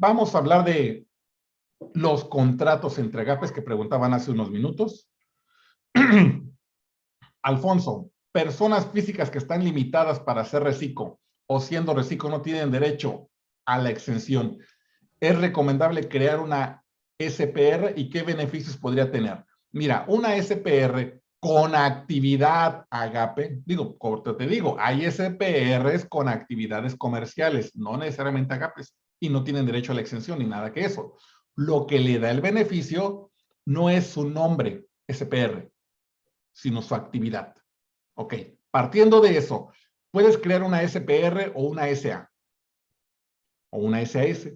Vamos a hablar de los contratos entre agapes que preguntaban hace unos minutos. Alfonso, personas físicas que están limitadas para ser reciclo o siendo reciclo no tienen derecho a la exención. ¿Es recomendable crear una SPR y qué beneficios podría tener? Mira, una SPR con actividad agape, digo, corto te digo, hay SPRs con actividades comerciales, no necesariamente agapes, y no tienen derecho a la exención ni nada que eso. Lo que le da el beneficio no es su nombre, SPR, sino su actividad. Ok, partiendo de eso, puedes crear una SPR o una SA o una SAS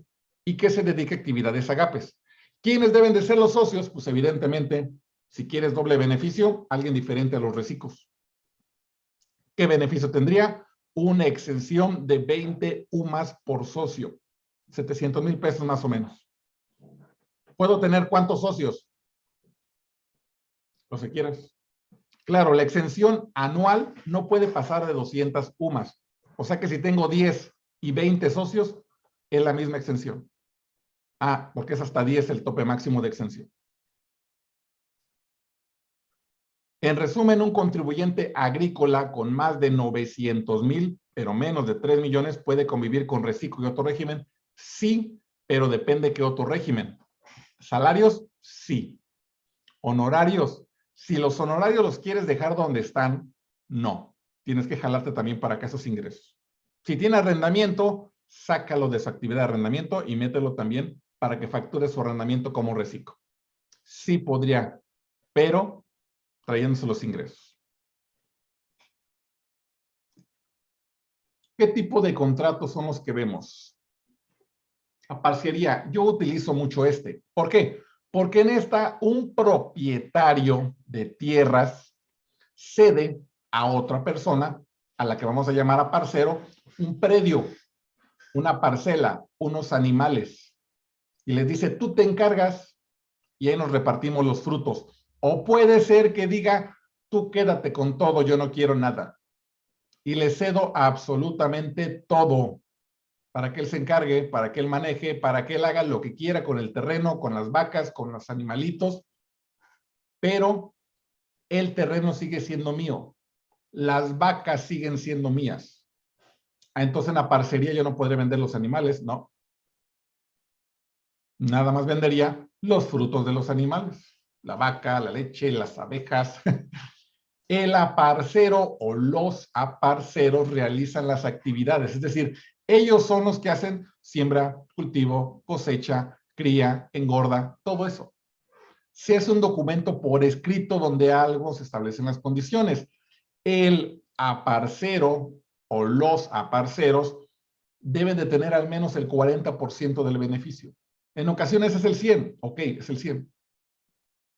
y que se dedique a actividades agapes. ¿Quiénes deben de ser los socios? Pues evidentemente, si quieres doble beneficio, alguien diferente a los reciclos. ¿Qué beneficio tendría? Una exención de 20 UMAS por socio. 700 mil pesos más o menos. ¿Puedo tener cuántos socios? Los que quieras. Claro, la exención anual no puede pasar de 200 UMAS. O sea que si tengo 10 y 20 socios, es la misma exención. Ah, porque es hasta 10 el tope máximo de exención. En resumen, un contribuyente agrícola con más de 900 mil, pero menos de 3 millones, puede convivir con reciclo y otro régimen Sí, pero depende qué otro régimen. Salarios, sí. Honorarios, si los honorarios los quieres dejar donde están, no. Tienes que jalarte también para que esos ingresos. Si tiene arrendamiento, sácalo de su actividad de arrendamiento y mételo también para que facture su arrendamiento como reciclo. Sí podría, pero trayéndose los ingresos. ¿Qué tipo de contratos son los que vemos? Parcería, yo utilizo mucho este. ¿Por qué? Porque en esta un propietario de tierras cede a otra persona, a la que vamos a llamar a parcero, un predio, una parcela, unos animales. Y les dice, tú te encargas y ahí nos repartimos los frutos. O puede ser que diga, tú quédate con todo, yo no quiero nada. Y le cedo absolutamente todo para que él se encargue, para que él maneje, para que él haga lo que quiera con el terreno, con las vacas, con los animalitos, pero el terreno sigue siendo mío. Las vacas siguen siendo mías. Ah, entonces en la parcería yo no podré vender los animales, ¿no? Nada más vendería los frutos de los animales. La vaca, la leche, las abejas. El aparcero o los aparceros realizan las actividades, es decir, ellos son los que hacen siembra, cultivo, cosecha, cría, engorda, todo eso. Se hace un documento por escrito donde algo se establecen las condiciones. El aparcero o los aparceros deben de tener al menos el 40% del beneficio. En ocasiones es el 100, ok, es el 100.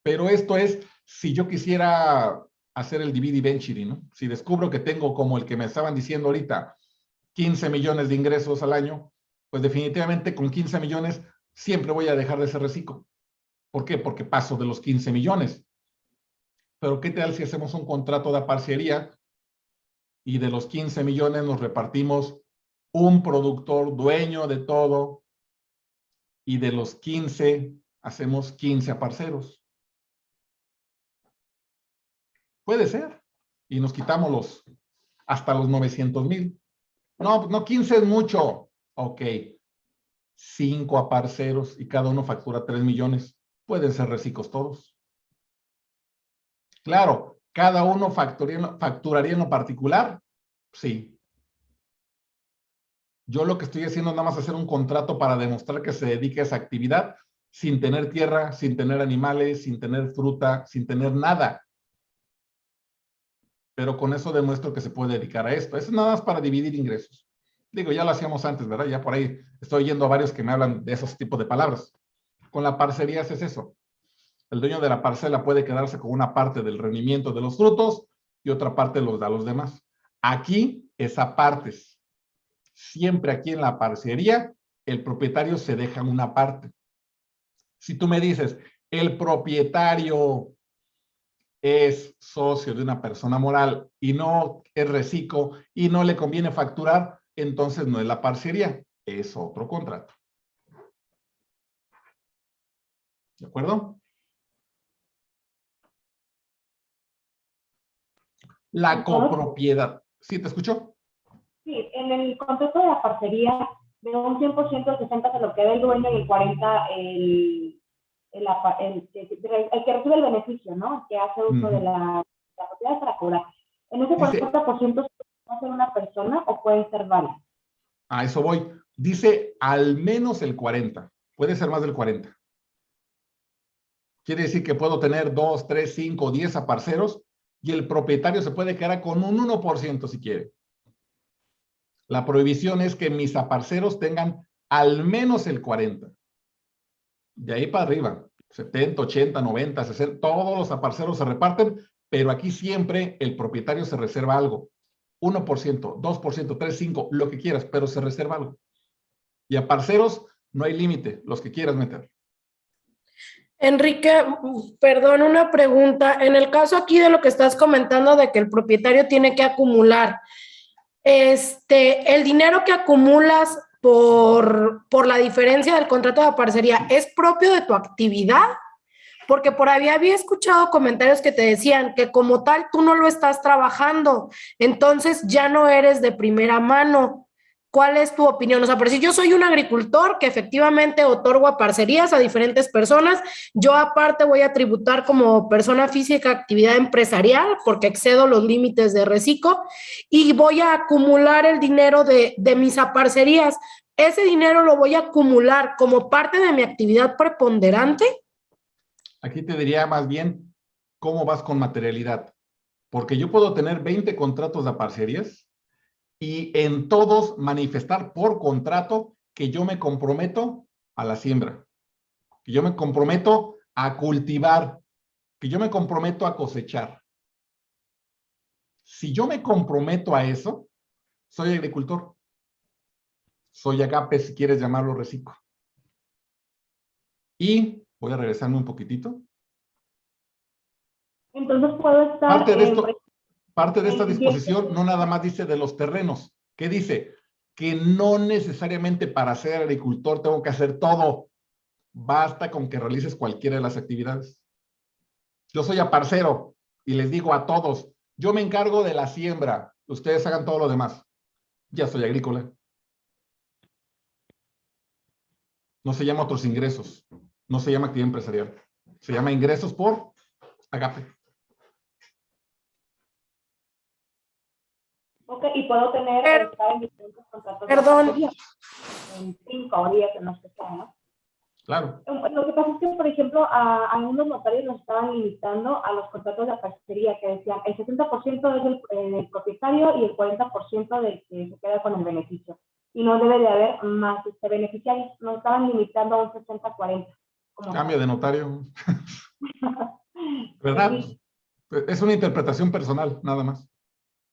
Pero esto es si yo quisiera hacer el divide venture, ¿no? Si descubro que tengo como el que me estaban diciendo ahorita, 15 millones de ingresos al año, pues definitivamente con 15 millones siempre voy a dejar de ser reciclo. ¿Por qué? Porque paso de los 15 millones. Pero ¿qué tal si hacemos un contrato de parcería y de los 15 millones nos repartimos un productor dueño de todo y de los 15 hacemos 15 aparceros? Puede ser. Y nos quitamos los hasta los 900 mil. No, no, 15 es mucho. Ok. Cinco aparceros y cada uno factura 3 millones. Pueden ser reciclos todos. Claro, cada uno facturaría, facturaría en lo particular. Sí. Yo lo que estoy haciendo es nada más hacer un contrato para demostrar que se dedique a esa actividad sin tener tierra, sin tener animales, sin tener fruta, sin tener nada pero con eso demuestro que se puede dedicar a esto. Eso es nada más para dividir ingresos. Digo, ya lo hacíamos antes, ¿verdad? Ya por ahí estoy oyendo a varios que me hablan de esos tipos de palabras. Con la parcería es eso. El dueño de la parcela puede quedarse con una parte del rendimiento de los frutos y otra parte los da a los demás. Aquí es a partes. Siempre aquí en la parcería, el propietario se deja una parte. Si tú me dices, el propietario es socio de una persona moral y no es reciclo y no le conviene facturar, entonces no es la parcería, es otro contrato. ¿De acuerdo? La copropiedad. ¿Sí te escucho? Sí, en el contrato de la parcería, de un 100% el 60 se lo queda el dueño y el 40 el, el, el, que recibe el beneficio, ¿no? El que hace uso de la, la, propiedad para cobrar. En ese 40% puede ser una persona o puede ser varios. A eso voy. Dice al menos el 40. Puede ser más del 40. Quiere decir que puedo tener 2, 3, 5, 10 aparceros y el propietario se puede quedar con un 1% si quiere. La prohibición es que mis aparceros tengan al menos el 40. De ahí para arriba, 70, 80, 90, 60, todos los aparceros se reparten, pero aquí siempre el propietario se reserva algo. 1%, 2%, 3, 5, lo que quieras, pero se reserva algo. Y a no hay límite, los que quieras meter. Enrique, perdón, una pregunta. En el caso aquí de lo que estás comentando de que el propietario tiene que acumular, este, el dinero que acumulas por, por la diferencia del contrato de parcería, ¿es propio de tu actividad? Porque por ahí había escuchado comentarios que te decían que como tal tú no lo estás trabajando, entonces ya no eres de primera mano. ¿Cuál es tu opinión? O sea, por si yo soy un agricultor que efectivamente otorgo a parcerías a diferentes personas, yo aparte voy a tributar como persona física actividad empresarial porque excedo los límites de reciclo y voy a acumular el dinero de, de mis aparcerías. ¿Ese dinero lo voy a acumular como parte de mi actividad preponderante? Aquí te diría más bien cómo vas con materialidad. Porque yo puedo tener 20 contratos de parcerías y en todos manifestar por contrato que yo me comprometo a la siembra, que yo me comprometo a cultivar, que yo me comprometo a cosechar. Si yo me comprometo a eso, soy agricultor. Soy agape, si quieres llamarlo reciclo. Y voy a regresarme un poquitito. Entonces puedo estar... Parte de esto, Parte de esta disposición no nada más dice de los terrenos. ¿Qué dice? Que no necesariamente para ser agricultor tengo que hacer todo. Basta con que realices cualquiera de las actividades. Yo soy aparcero y les digo a todos, yo me encargo de la siembra, ustedes hagan todo lo demás. Ya soy agrícola. No se llama otros ingresos, no se llama actividad empresarial. Se llama ingresos por agape. Ok, y puedo tener, Pero, estar en diferentes contratos. Perdón. En cinco o diez, en los que sea, ¿no? Claro. Lo que pasa es que, por ejemplo, a, a algunos notarios nos estaban limitando a los contratos de parcería, que decían el 70% es el, del propietario y el 40% del que se queda con el beneficio. Y no debe de haber más este, beneficiarios. Nos estaban limitando a un 60-40. Cambio de notario. ¿Verdad? Sí. Es una interpretación personal, nada más.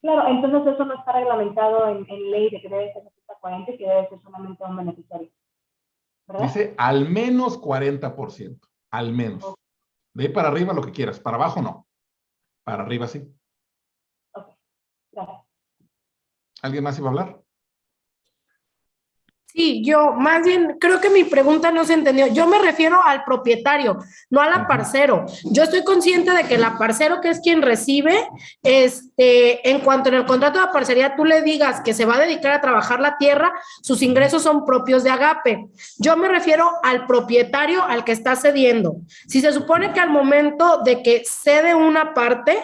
Claro, entonces eso no está reglamentado en, en ley de que debe ser 40 y que debe ser solamente un beneficiario. ¿verdad? Dice al menos 40%, al menos. Okay. De ahí para arriba lo que quieras, para abajo no. Para arriba sí. Ok, gracias. ¿Alguien más iba a hablar? Sí, yo más bien creo que mi pregunta no se entendió. Yo me refiero al propietario, no al aparcero. Yo estoy consciente de que el aparcero, que es quien recibe, este, en cuanto en el contrato de aparcería tú le digas que se va a dedicar a trabajar la tierra, sus ingresos son propios de Agape. Yo me refiero al propietario al que está cediendo. Si se supone que al momento de que cede una parte,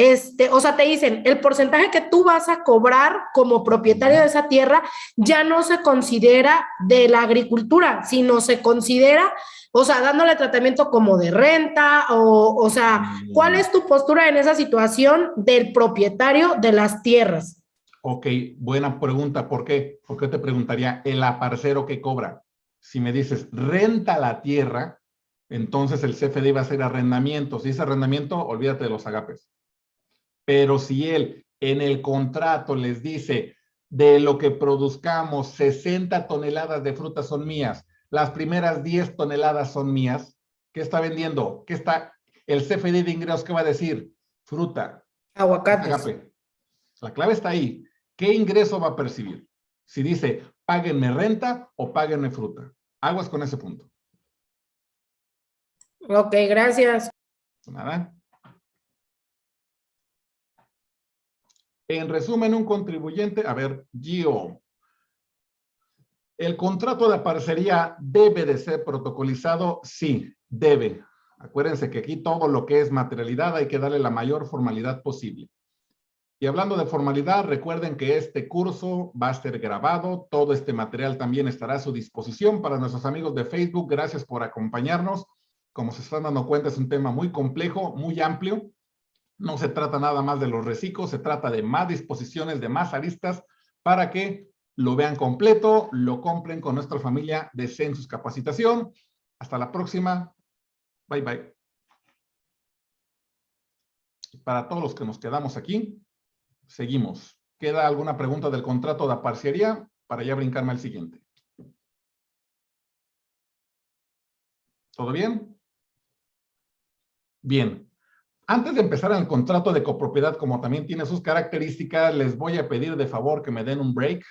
este, o sea, te dicen, el porcentaje que tú vas a cobrar como propietario de esa tierra ya no se considera de la agricultura, sino se considera, o sea, dándole tratamiento como de renta, o, o sea, ¿cuál es tu postura en esa situación del propietario de las tierras? Ok, buena pregunta. ¿Por qué? Porque te preguntaría, ¿el aparcero que cobra? Si me dices, renta la tierra, entonces el CFD va a ser arrendamiento. Si es arrendamiento, olvídate de los agapes. Pero si él en el contrato les dice, de lo que produzcamos, 60 toneladas de frutas son mías, las primeras 10 toneladas son mías, ¿qué está vendiendo? ¿Qué está el CFD de ingresos? ¿Qué va a decir? Fruta. Aguacates. Agape. La clave está ahí. ¿Qué ingreso va a percibir? Si dice, páguenme renta o páguenme fruta. Aguas con ese punto. Ok, gracias. Nada. En resumen, un contribuyente, a ver, Gio. ¿El contrato de parcería debe de ser protocolizado? Sí, debe. Acuérdense que aquí todo lo que es materialidad hay que darle la mayor formalidad posible. Y hablando de formalidad, recuerden que este curso va a ser grabado. Todo este material también estará a su disposición para nuestros amigos de Facebook. Gracias por acompañarnos. Como se están dando cuenta, es un tema muy complejo, muy amplio. No se trata nada más de los reciclos, se trata de más disposiciones, de más aristas para que lo vean completo, lo compren con nuestra familia de Census Capacitación. Hasta la próxima. Bye, bye. Para todos los que nos quedamos aquí, seguimos. ¿Queda alguna pregunta del contrato de parcería? Para ya brincarme al siguiente. ¿Todo bien? Bien. Antes de empezar el contrato de copropiedad, como también tiene sus características, les voy a pedir de favor que me den un break.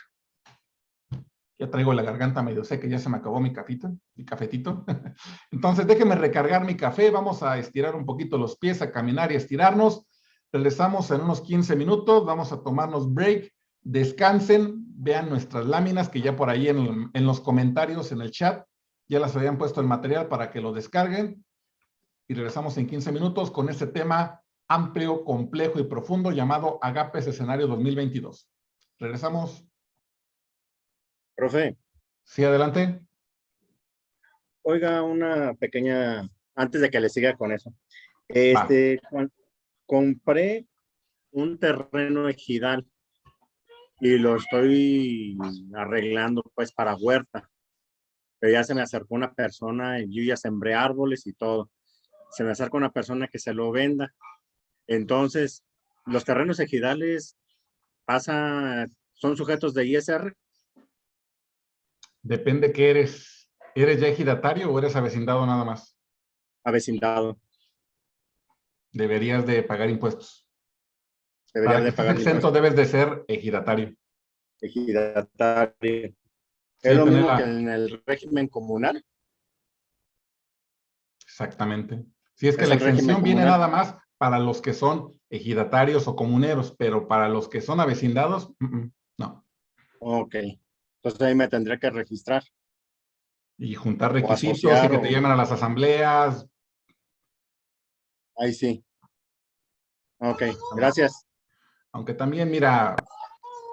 Ya traigo la garganta medio seca, ya se me acabó mi cafito, mi cafetito. Entonces déjenme recargar mi café, vamos a estirar un poquito los pies, a caminar y estirarnos. Regresamos en unos 15 minutos, vamos a tomarnos break, descansen, vean nuestras láminas que ya por ahí en los comentarios, en el chat, ya las habían puesto el material para que lo descarguen y regresamos en 15 minutos con este tema amplio, complejo y profundo llamado Agapes Escenario 2022. Regresamos. Profe. Sí, adelante. Oiga, una pequeña, antes de que le siga con eso. Este, compré un terreno ejidal y lo estoy arreglando pues para huerta. Pero ya se me acercó una persona y yo ya sembré árboles y todo se me acerca una persona que se lo venda. Entonces, los terrenos ejidales pasa, son sujetos de ISR. Depende que eres. ¿Eres ya ejidatario o eres avecindado nada más? Avecindado. Deberías de pagar impuestos. Deberías de pagar exento debes de ser ejidatario. Ejidatario. ¿Es lo mismo que en el régimen comunal? Exactamente. Si es que la exención viene nada más para los que son ejidatarios o comuneros, pero para los que son avecindados, no. Ok. Entonces ahí me tendré que registrar. Y juntar requisitos y que te llamen a las asambleas. Ahí sí. Ok, gracias. Aunque también, mira,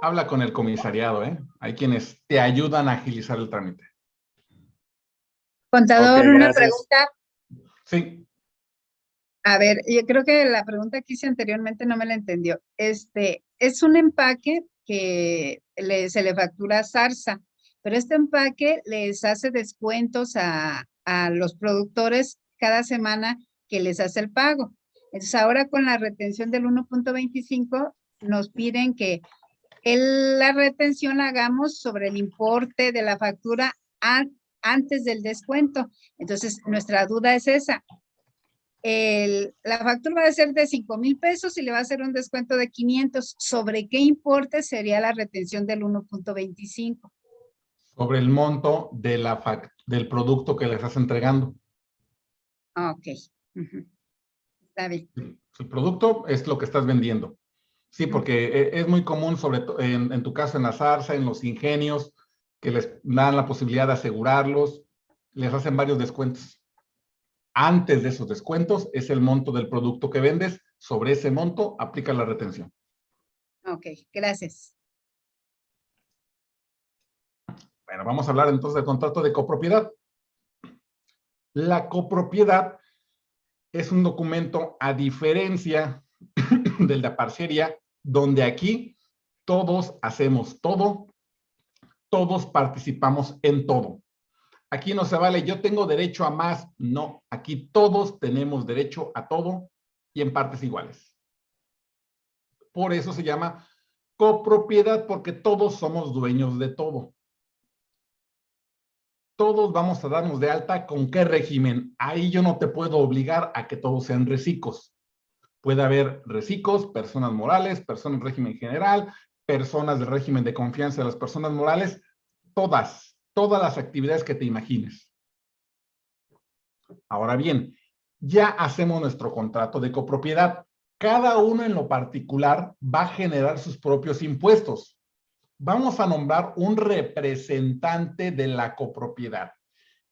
habla con el comisariado, ¿eh? Hay quienes te ayudan a agilizar el trámite. Contador, una pregunta. Sí. A ver, yo creo que la pregunta que hice anteriormente no me la entendió. Este, es un empaque que se le factura a Zarza, pero este empaque les hace descuentos a, los productores cada semana que les hace el pago. Entonces ahora con la retención del 1.25 nos piden que la retención la hagamos sobre el importe de la factura antes del descuento. Entonces nuestra duda es esa la factura va a ser de 5 mil pesos y le va a hacer un descuento de 500. ¿Sobre qué importe sería la retención del 1.25? Sobre el monto de la del producto que le estás entregando. Ah, ok. Está bien. El producto es lo que estás vendiendo. Sí, porque e, es muy común, sobre todo en, en tu caso en la zarza, en los ingenios, que les dan la posibilidad de asegurarlos, les hacen varios descuentos antes de esos descuentos es el monto del producto que vendes. Sobre ese monto aplica la retención. Ok, gracias. Bueno, vamos a hablar entonces del contrato de copropiedad. La copropiedad es un documento a diferencia del de parcería, donde aquí todos hacemos todo, todos participamos en todo. Aquí no se vale, yo tengo derecho a más. No, aquí todos tenemos derecho a todo y en partes iguales. Por eso se llama copropiedad, porque todos somos dueños de todo. Todos vamos a darnos de alta con qué régimen. Ahí yo no te puedo obligar a que todos sean recicos. Puede haber recicos, personas morales, personas de régimen general, personas del régimen de confianza de las personas morales, todas todas las actividades que te imagines. Ahora bien, ya hacemos nuestro contrato de copropiedad. Cada uno en lo particular va a generar sus propios impuestos. Vamos a nombrar un representante de la copropiedad.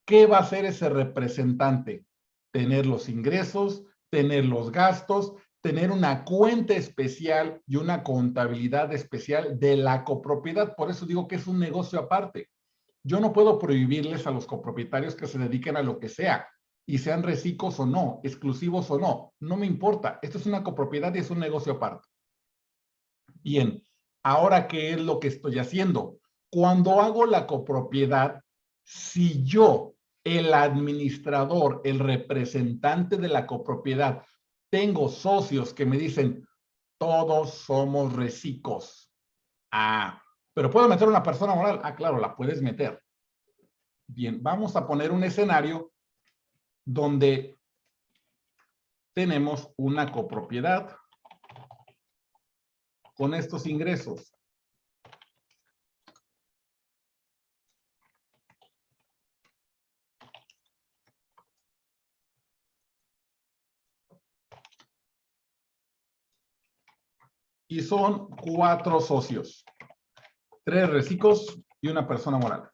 ¿Qué va a hacer ese representante? Tener los ingresos, tener los gastos, tener una cuenta especial y una contabilidad especial de la copropiedad. Por eso digo que es un negocio aparte. Yo no puedo prohibirles a los copropietarios que se dediquen a lo que sea y sean recicos o no, exclusivos o no. No me importa. Esto es una copropiedad y es un negocio aparte. Bien, ahora, ¿qué es lo que estoy haciendo? Cuando hago la copropiedad, si yo, el administrador, el representante de la copropiedad, tengo socios que me dicen, todos somos recicos. Ah, pero ¿puedo meter una persona moral? Ah, claro, la puedes meter. Bien, vamos a poner un escenario donde tenemos una copropiedad con estos ingresos. y son cuatro socios. Tres recicos y una persona moral.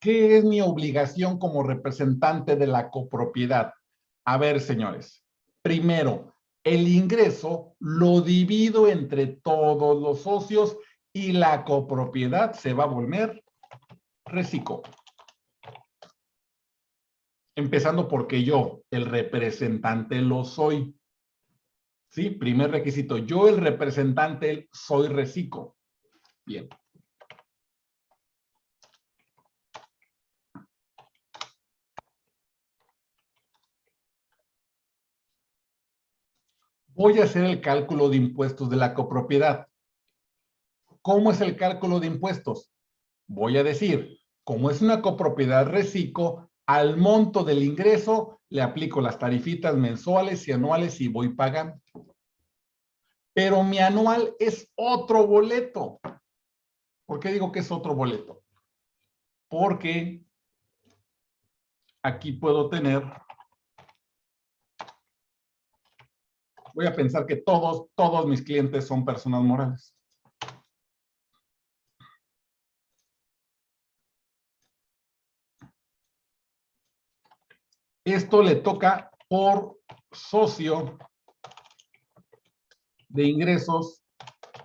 ¿Qué es mi obligación como representante de la copropiedad? A ver, señores. Primero, el ingreso lo divido entre todos los socios y la copropiedad se va a volver reciclo. Empezando porque yo, el representante, lo soy. ¿Sí? Primer requisito. Yo, el representante, soy reciclo. Bien. Voy a hacer el cálculo de impuestos de la copropiedad. ¿Cómo es el cálculo de impuestos? Voy a decir, como es una copropiedad reciclo, al monto del ingreso le aplico las tarifitas mensuales y anuales y voy pagando. Pero mi anual es otro boleto. ¿Por qué digo que es otro boleto? Porque aquí puedo tener, voy a pensar que todos, todos mis clientes son personas morales. Esto le toca por socio de ingresos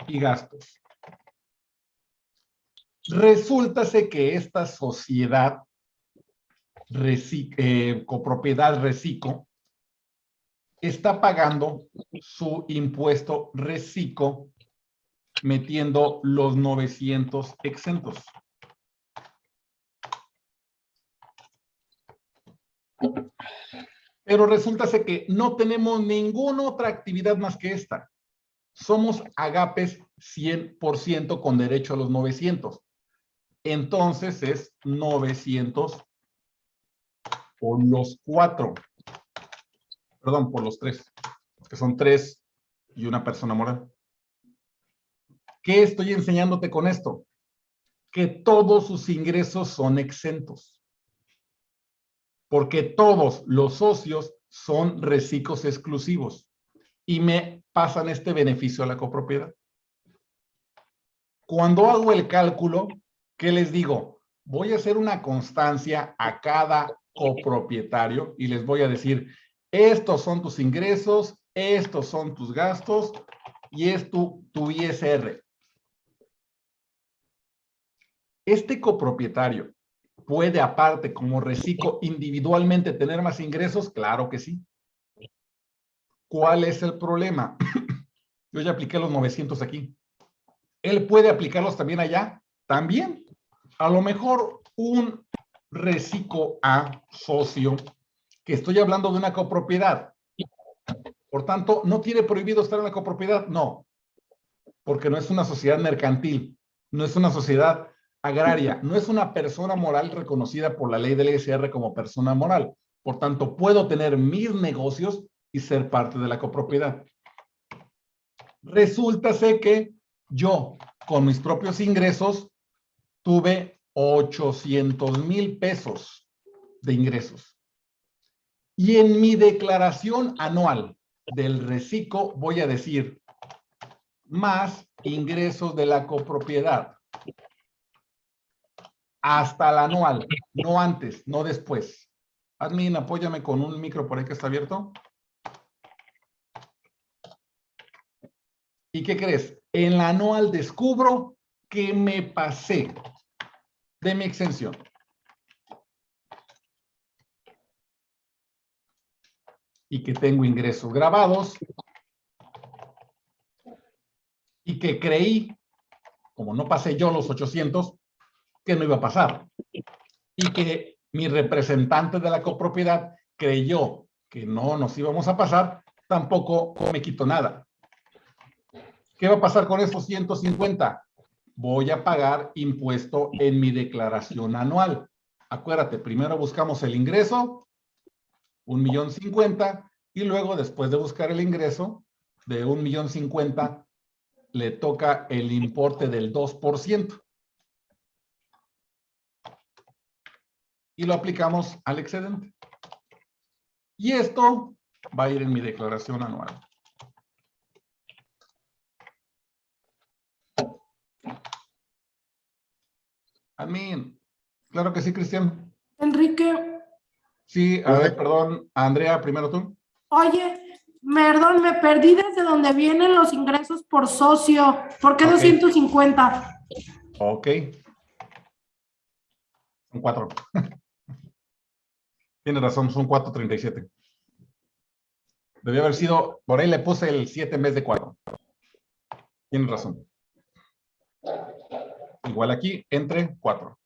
y gastos. Resulta que esta sociedad eh, copropiedad reciclo está pagando su impuesto reciclo metiendo los 900 exentos. Pero resulta que no tenemos ninguna otra actividad más que esta. Somos agapes 100% con derecho a los 900. Entonces es 900 por los cuatro. Perdón, por los tres. Que son tres y una persona moral. ¿Qué estoy enseñándote con esto? Que todos sus ingresos son exentos porque todos los socios son reciclos exclusivos y me pasan este beneficio a la copropiedad. Cuando hago el cálculo, ¿qué les digo? Voy a hacer una constancia a cada copropietario y les voy a decir, estos son tus ingresos, estos son tus gastos y es tu, tu ISR. Este copropietario ¿Puede aparte como reciclo individualmente tener más ingresos? Claro que sí. ¿Cuál es el problema? Yo ya apliqué los 900 aquí. ¿Él puede aplicarlos también allá? También. A lo mejor un reciclo A socio, que estoy hablando de una copropiedad. Por tanto, ¿no tiene prohibido estar en la copropiedad? No. Porque no es una sociedad mercantil. No es una sociedad agraria no es una persona moral reconocida por la ley del ISR como persona moral. Por tanto, puedo tener mis negocios y ser parte de la copropiedad. Resulta que yo, con mis propios ingresos, tuve 800 mil pesos de ingresos. Y en mi declaración anual del reciclo voy a decir más ingresos de la copropiedad. Hasta el anual, no antes, no después. Admin, apóyame con un micro por ahí que está abierto. ¿Y qué crees? En la anual descubro que me pasé de mi exención. Y que tengo ingresos grabados. Y que creí, como no pasé yo los 800, que no iba a pasar. Y que mi representante de la copropiedad creyó que no nos íbamos a pasar, tampoco me quito nada. ¿Qué va a pasar con esos 150? Voy a pagar impuesto en mi declaración anual. Acuérdate, primero buscamos el ingreso, un millón cincuenta, y luego después de buscar el ingreso de un millón cincuenta, le toca el importe del 2%. Y lo aplicamos al excedente. Y esto va a ir en mi declaración anual. Amén. Claro que sí, Cristian. Enrique. Sí, a ver, perdón. Andrea, primero tú. Oye, perdón, me perdí desde donde vienen los ingresos por socio. ¿Por qué 250? Ok. Son cuatro. Tiene razón, son 4.37. Debió haber sido, por ahí le puse el 7 en vez de 4. Tiene razón. Igual aquí, entre 4.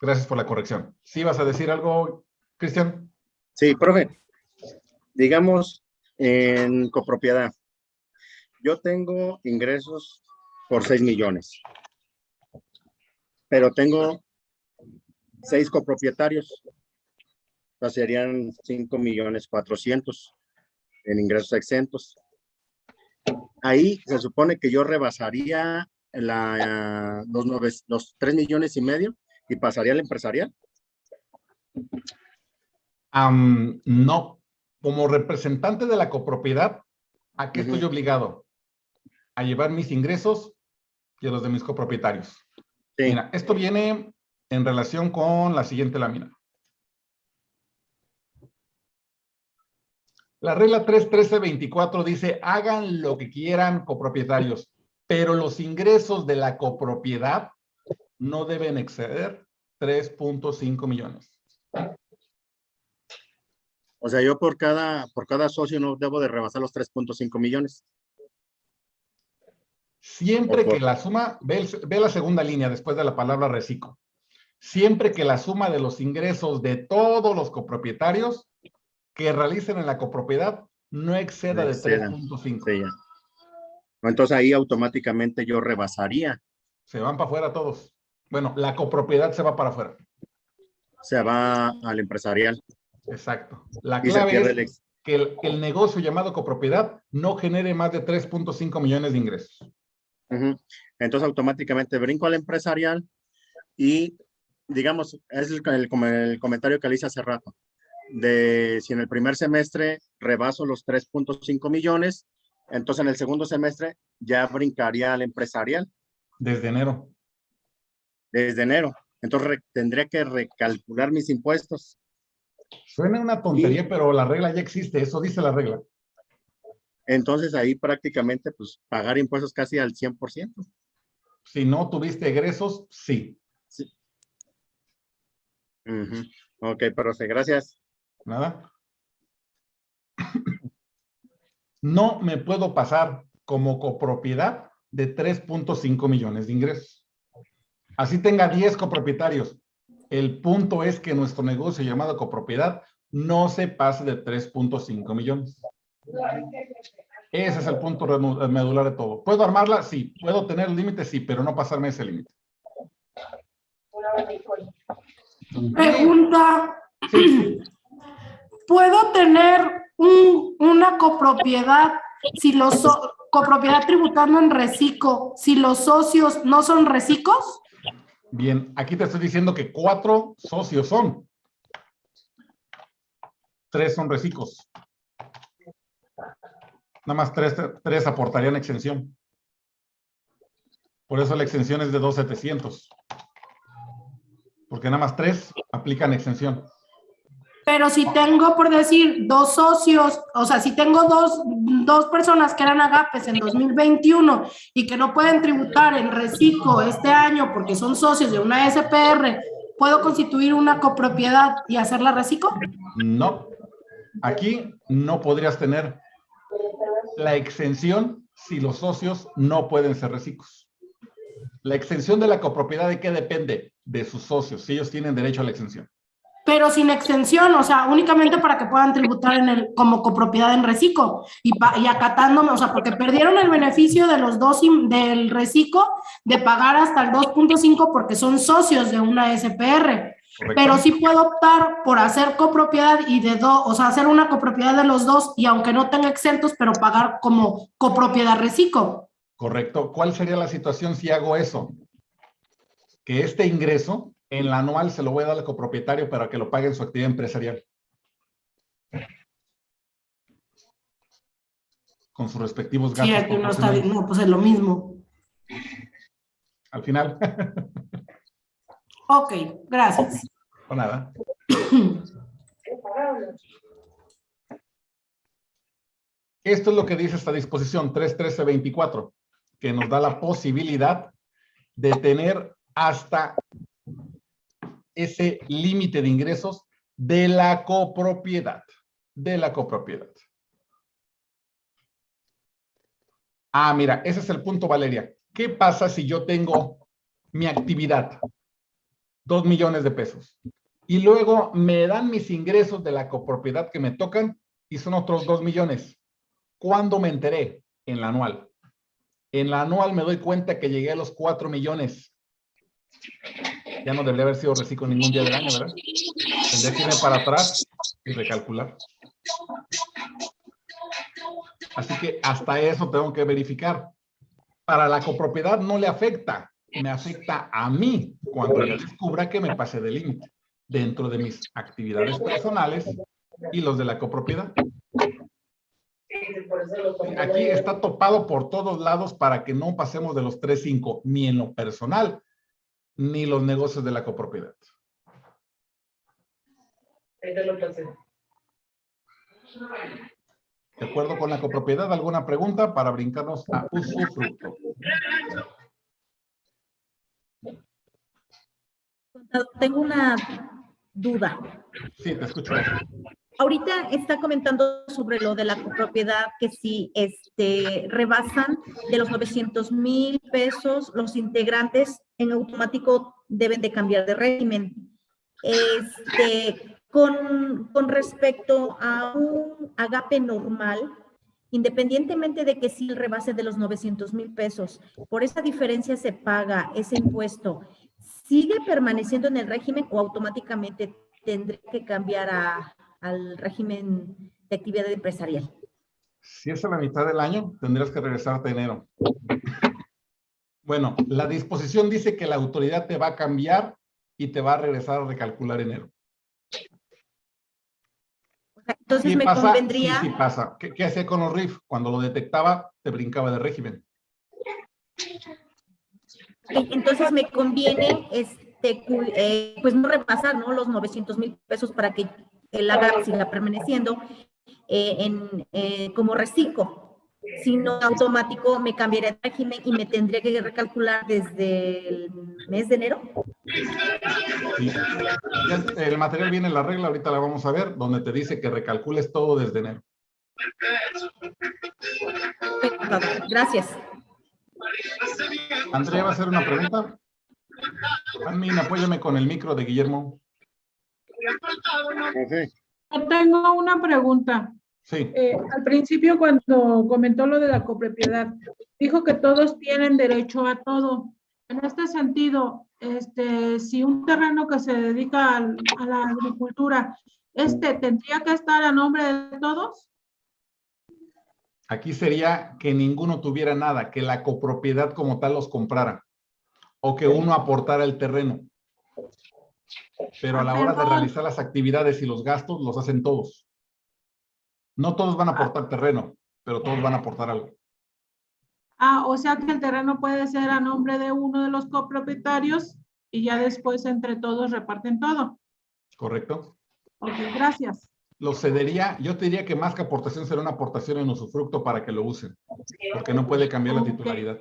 Gracias por la corrección. ¿Sí vas a decir algo, Cristian? Sí, profe. Digamos, en copropiedad. Yo tengo ingresos por 6 millones. Pero tengo seis copropietarios, o serían 5 millones 400 en ingresos exentos. Ahí se supone que yo rebasaría la, los, los 3 millones y medio y pasaría al empresarial. no, como representante de la copropiedad, ¿a qué estoy obligado? A llevar mis ingresos y a los de mis copropietarios. Mira, esto viene en relación con la siguiente lámina. La regla 31324 dice, hagan lo que quieran copropietarios, pero los ingresos de la copropiedad no deben exceder 3.5 millones. O sea, yo por cada, por cada socio no debo de rebasar los 3.5 millones. Siempre que la suma, ve, ve, la segunda línea después de la palabra reciclo siempre que la suma de los ingresos de todos los copropietarios que realicen en la copropiedad no exceda de 3.5. Entonces ahí automáticamente yo rebasaría. Se van para afuera todos. Bueno, la copropiedad se va para afuera. Se va al empresarial. Exacto. La clave es que el, el, negocio llamado copropiedad no genere más de 3.5 millones de ingresos. Entonces automáticamente brinco al empresarial y digamos, es el, el, comentario que le hice hace rato, de si en el primer semestre rebaso los 3.5 millones, entonces en el segundo semestre ya brincaría al empresarial. Desde enero. Desde enero. Entonces tendría que recalcular mis impuestos. Suena una tontería, pero la regla ya existe, eso dice la regla. Entonces ahí prácticamente pues pagar impuestos casi al 100%. Si no tuviste egresos, sí. Ok, profe, gracias. Nada. No me puedo pasar como copropiedad de 3.5 millones de ingresos. Así tenga 10 copropietarios. El punto es que nuestro negocio llamado copropiedad no se pase de 3.5 millones. Ese es el punto medular de todo. ¿Puedo armarla? Sí. ¿Puedo tener límites? Sí, pero no pasarme ese límite. Pregunta, ¿puedo tener una copropiedad si los copropiedad tributando en reciclo, si los socios no son recicos? Bien, aquí te estoy diciendo que cuatro socios son. Tres son reciclos. Nada más tres, tres aportarían exención. Por eso la exención es de 2,700. Porque nada más tres aplican exención. Pero si tengo, por decir, dos socios, o sea, si tengo dos, dos personas que eran agapes en 2021 y que no pueden tributar en reciclo este año porque son socios de una SPR, ¿puedo constituir una copropiedad y hacerla reciclo? No. Aquí no podrías tener la exención si los socios no pueden ser reciclos. La exención de la copropiedad, ¿de qué depende? De sus socios, si ellos tienen derecho a la exención pero sin exención, o sea, únicamente para que puedan tributar en el, como copropiedad en reciclo y, y acatándome, o sea, porque perdieron el beneficio de los dos del reciclo de pagar hasta el 2.5 porque son socios de una SPR. Pero sí puedo optar por hacer copropiedad y de dos, o sea, hacer una copropiedad de los dos y aunque no tenga exentos, pero pagar como copropiedad reciclo. Correcto. ¿Cuál sería la situación si hago eso? Que este ingreso en la anual se lo voy a dar al copropietario para que lo pague en su actividad empresarial. Con sus respectivos gastos. Sí, aquí no está bien, no, pues es lo mismo. Al final. ok, gracias. Por nada. Esto es lo que dice esta disposición 31324, que nos da la posibilidad de tener hasta ese límite de ingresos de la copropiedad, de la copropiedad. Ah, mira, ese es el punto, Valeria. ¿Qué pasa si yo tengo mi actividad? Dos millones de pesos. Y luego me dan mis ingresos de la copropiedad que me tocan y son otros dos millones. ¿Cuándo me enteré? En la anual. En la anual me doy cuenta que llegué a los cuatro millones. Ya no debería haber sido reciclo ningún día del año, ¿verdad? Tendría que irme para atrás y recalcular. Así que hasta eso tengo que verificar. Para la copropiedad no le afecta, me afecta a mí cuando yo descubra que me pasé de límite dentro de mis actividades personales y los de la copropiedad. Aquí está topado por todos lados para que no pasemos de los 3.5, ni en lo personal, ni los negocios de la copropiedad. De acuerdo con la copropiedad, ¿alguna pregunta para brincarnos a usufructo? Tengo una duda. Sí, te escucho. Ahorita está comentando sobre lo de la copropiedad, que si este, rebasan de los 900 mil pesos, los integrantes en automático deben de cambiar de régimen. Este, con, con respecto a un agape normal, independientemente de que si el rebase de los 900 mil pesos, por esa diferencia se paga ese impuesto, ¿sigue permaneciendo en el régimen o automáticamente tendré que cambiar a, al régimen de actividad empresarial? Si es a la mitad del año, tendrías que regresar a enero. Bueno, la disposición dice que la autoridad te va a cambiar y te va a regresar a recalcular enero. Entonces me convendría... Sí, sí pasa. ¿Qué, hacía con los RIF? Cuando lo detectaba, te brincaba de régimen. Entonces me conviene este, eh, pues no repasar ¿no? los 900 mil pesos para que el agarre siga permaneciendo eh, en, eh, como reciclo. Si no, automático me cambiaría de régimen y me tendría que recalcular desde el mes de enero. El material viene en la regla, ahorita la vamos a ver, donde te dice que recalcules todo desde enero. Gracias. Andrea va a hacer una pregunta. Admin, apóyame con el micro de Guillermo. Yo tengo una pregunta. Sí. Eh, al principio cuando comentó lo de la copropiedad, dijo que todos tienen derecho a todo. En este sentido, este, si un terreno que se dedica a, a la agricultura, este tendría que estar a nombre de todos. Aquí sería que ninguno tuviera nada, que la copropiedad como tal los comprara. o que uno aportara el terreno. Pero a la hora de realizar las actividades y los gastos, los hacen todos. No todos van a aportar terreno, pero todos van a aportar algo. Ah, o sea que el terreno puede ser a nombre de uno de los copropietarios y ya después entre todos reparten todo. ¿Correcto? Ok, gracias. Lo cedería, yo te diría que más que aportación será una aportación en usufructo para que lo usen, porque no puede cambiar la titularidad.